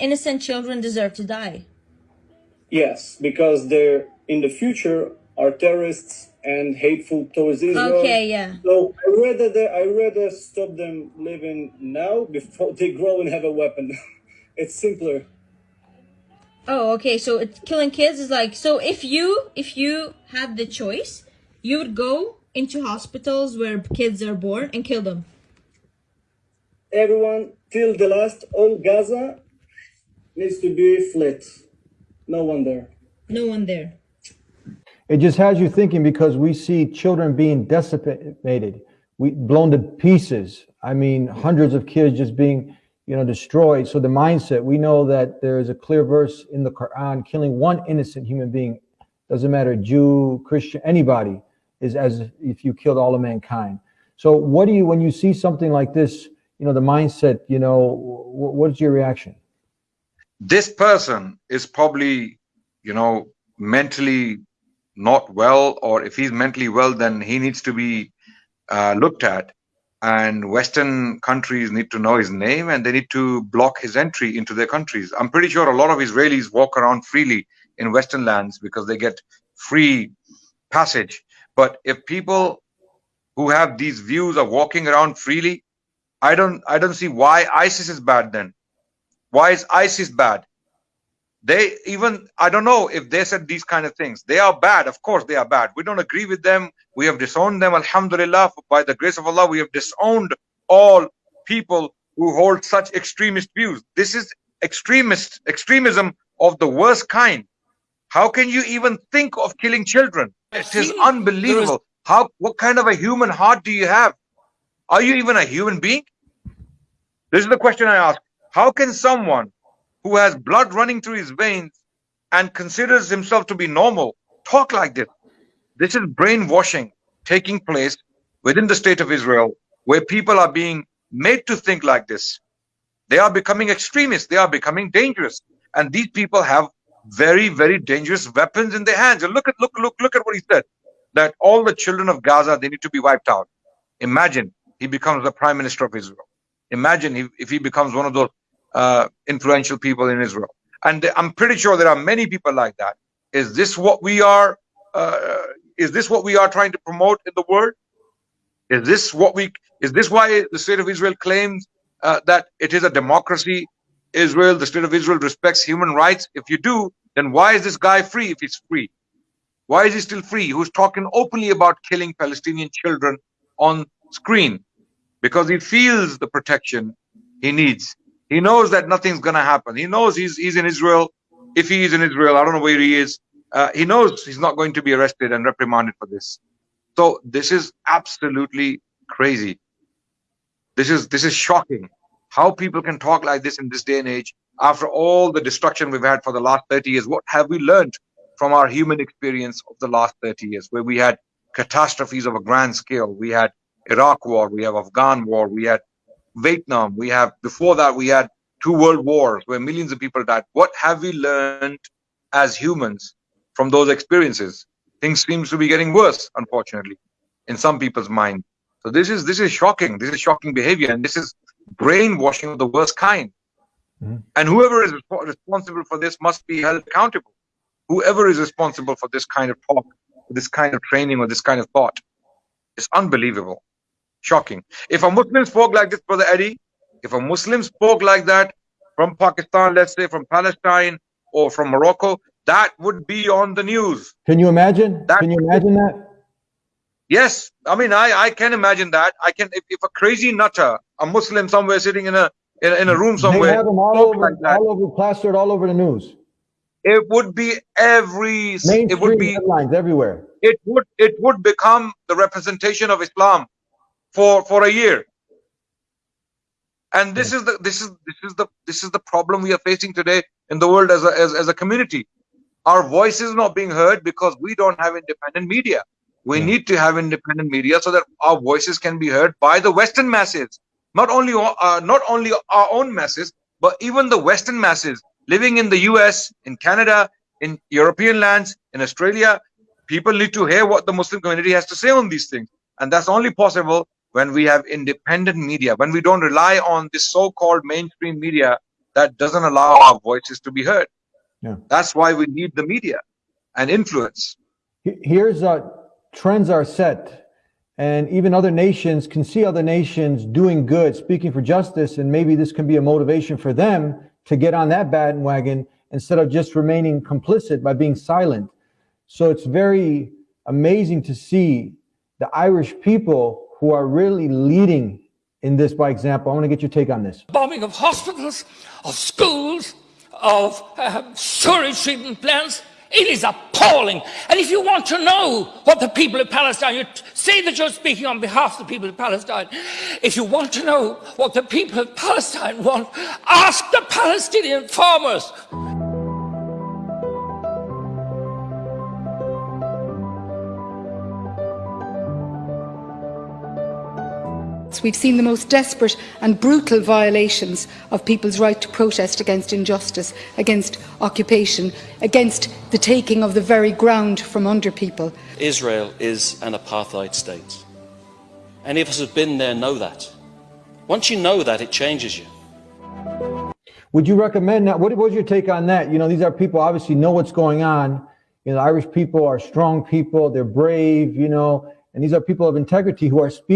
innocent children deserve to die? Yes, because they're in the future are terrorists and hateful towards Israel. Okay, yeah. So I rather they, I rather stop them living now before they grow and have a weapon. it's simpler. Oh, okay. So it's killing kids is like so if you if you had the choice, you would go into hospitals where kids are born and kill them. Everyone till the last, all Gaza needs to be flat. No one there. No one there. It just has you thinking because we see children being decimated, we blown to pieces. I mean, hundreds of kids just being, you know, destroyed. So the mindset, we know that there is a clear verse in the Quran, killing one innocent human being, doesn't matter, Jew, Christian, anybody, is as if you killed all of mankind. So what do you, when you see something like this, you know, the mindset, you know, what's your reaction? This person is probably, you know, mentally not well, or if he's mentally well, then he needs to be uh, looked at. And Western countries need to know his name and they need to block his entry into their countries. I'm pretty sure a lot of Israelis walk around freely in Western lands because they get free passage. But if people who have these views are walking around freely, I don't I don't see why ISIS is bad then. Why is ISIS bad? They even I don't know if they said these kind of things. They are bad. Of course they are bad. We don't agree with them. We have disowned them. Alhamdulillah, by the grace of Allah, we have disowned all people who hold such extremist views. This is extremist extremism of the worst kind. How can you even think of killing children? It is unbelievable. How what kind of a human heart do you have? Are you even a human being? This is the question I ask. How can someone who has blood running through his veins and considers himself to be normal talk like this? This is brainwashing taking place within the state of Israel, where people are being made to think like this. They are becoming extremists. They are becoming dangerous. And these people have very, very dangerous weapons in their hands. And look at, look, look, look at what he said, that all the children of Gaza, they need to be wiped out. Imagine he becomes the prime minister of Israel. Imagine if, if he becomes one of those uh, influential people in Israel. And I'm pretty sure there are many people like that. Is this what we are? Uh, is this what we are trying to promote in the world? Is this what we? Is this why the state of Israel claims uh, that it is a democracy? Israel, the state of Israel respects human rights. If you do, then why is this guy free if he's free? Why is he still free? Who's talking openly about killing Palestinian children on screen? because he feels the protection he needs. He knows that nothing's going to happen. He knows he's, he's in Israel. If he is in Israel, I don't know where he is. Uh, he knows he's not going to be arrested and reprimanded for this. So this is absolutely crazy. This is this is shocking. How people can talk like this in this day and age after all the destruction we've had for the last 30 years. What have we learned from our human experience of the last 30 years, where we had catastrophes of a grand scale? We had Iraq war, we have Afghan war, we had Vietnam, we have before that we had two world wars where millions of people died. What have we learned as humans from those experiences? Things seems to be getting worse, unfortunately, in some people's mind. So this is this is shocking. This is shocking behavior, and this is brainwashing of the worst kind. Mm-hmm. And whoever is responsible for this must be held accountable. Whoever is responsible for this kind of talk, this kind of training, or this kind of thought, it's unbelievable. Shocking. If a Muslim spoke like this, Brother Eddie, if a Muslim spoke like that from Pakistan, let's say from Palestine or from Morocco, that would be on the news. Can you imagine? That can you imagine that? Yes. I mean, I, I can imagine that. I can, if, if a crazy nutter, a Muslim somewhere sitting in a, in, in a room somewhere. They have them all over, like all over, plastered all over the news. It would be every, Mainstream it would be headlines everywhere. It would, it would become the representation of Islam for for a year. And this is the this is this is the this is the problem we are facing today in the world as a as, as a community. Our voice is not being heard because we don't have independent media. We yeah. need to have independent media so that our voices can be heard by the western masses. Not only uh, not only our own masses but even the western masses living in the us in canada in european lands in australia. People need to hear what the muslim community has to say on these things. And that's only possible when we have independent media, when we don't rely on this so-called mainstream media that doesn't allow our voices to be heard. Yeah. That's why we need the media and influence. Here's uh, trends are set, and even other nations can see other nations doing good, speaking for justice, and maybe this can be a motivation for them to get on that bandwagon instead of just remaining complicit by being silent. So it's very amazing to see the Irish people who are really leading in this by example. I want to get your take on this. bombing of hospitals, of schools, of um, sewage treatment plants. It is appalling. And if you want to know what the people of Palestine, you say that you're speaking on behalf of the people of Palestine. If you want to know what the people of Palestine want, ask the Palestinian farmers. We've seen the most desperate and brutal violations of people's right to protest against injustice, against occupation, against the taking of the very ground from under people. Israel is an apartheid state. Any of us who've been there know that. Once you know that, it changes you. Would you recommend that? What was your take on that? You know, these are people obviously know what's going on. You know, Irish people are strong people, they're brave, you know, and these are people of integrity who are speaking.